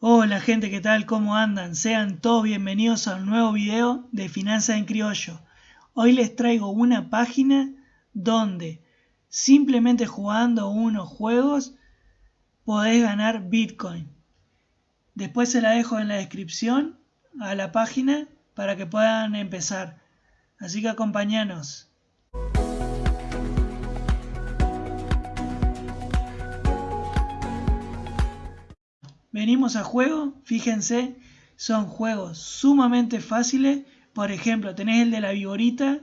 Hola gente, ¿qué tal? ¿Cómo andan? Sean todos bienvenidos a un nuevo video de Finanzas en Criollo. Hoy les traigo una página donde simplemente jugando unos juegos podés ganar Bitcoin. Después se la dejo en la descripción a la página para que puedan empezar. Así que acompáñanos. Venimos a juego, fíjense, son juegos sumamente fáciles. Por ejemplo, tenés el de la viborita,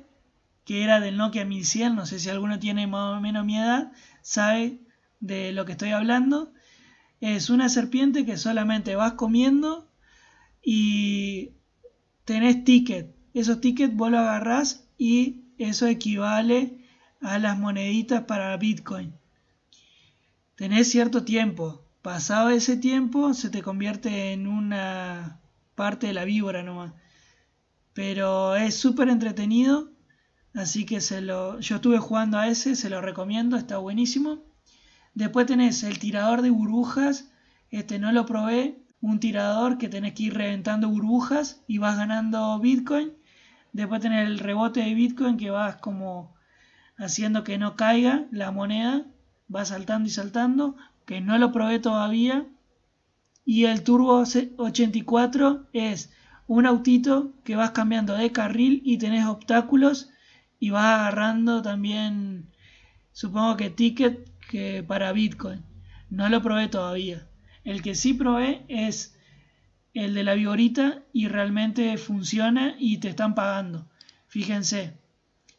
que era del Nokia 1100, no sé si alguno tiene más o menos mi edad, sabe de lo que estoy hablando. Es una serpiente que solamente vas comiendo y tenés ticket. Esos tickets vos lo agarrás y eso equivale a las moneditas para Bitcoin. Tenés cierto tiempo, Pasado ese tiempo se te convierte en una parte de la víbora nomás. Pero es súper entretenido. Así que se lo, yo estuve jugando a ese, se lo recomiendo, está buenísimo. Después tenés el tirador de burbujas. Este no lo probé. Un tirador que tenés que ir reventando burbujas y vas ganando Bitcoin. Después tenés el rebote de Bitcoin que vas como haciendo que no caiga la moneda. Va saltando y saltando que no lo probé todavía. Y el Turbo 84 es un autito que vas cambiando de carril y tenés obstáculos y vas agarrando también, supongo que ticket que para Bitcoin. No lo probé todavía. El que sí probé es el de la vigorita y realmente funciona y te están pagando. Fíjense,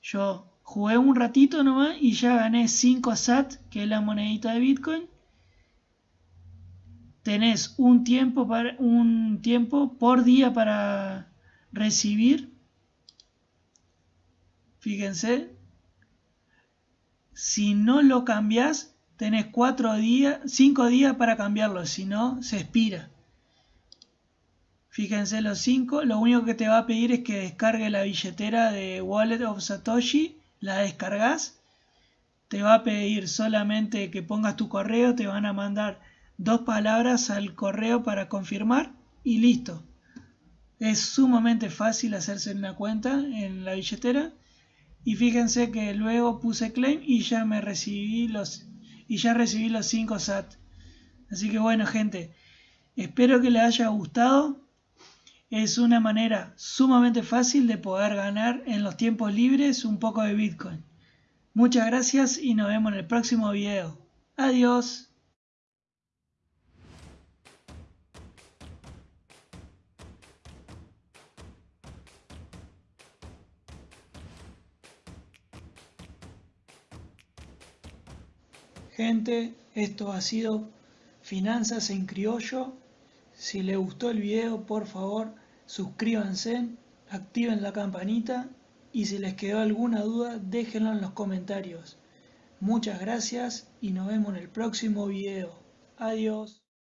yo jugué un ratito nomás y ya gané 5 SAT, que es la monedita de Bitcoin tenés un tiempo, para, un tiempo por día para recibir. Fíjense. Si no lo cambias, tenés cuatro días, cinco días para cambiarlo, si no, se expira. Fíjense los cinco, lo único que te va a pedir es que descargue la billetera de Wallet of Satoshi, la descargas. Te va a pedir solamente que pongas tu correo, te van a mandar dos palabras al correo para confirmar y listo. Es sumamente fácil hacerse una cuenta en la billetera y fíjense que luego puse claim y ya me recibí los y ya recibí los 5 SAT. Así que bueno, gente, espero que les haya gustado. Es una manera sumamente fácil de poder ganar en los tiempos libres un poco de Bitcoin. Muchas gracias y nos vemos en el próximo video. Adiós. Gente, esto ha sido Finanzas en Criollo. Si les gustó el video, por favor, suscríbanse, activen la campanita y si les quedó alguna duda, déjenlo en los comentarios. Muchas gracias y nos vemos en el próximo video. Adiós.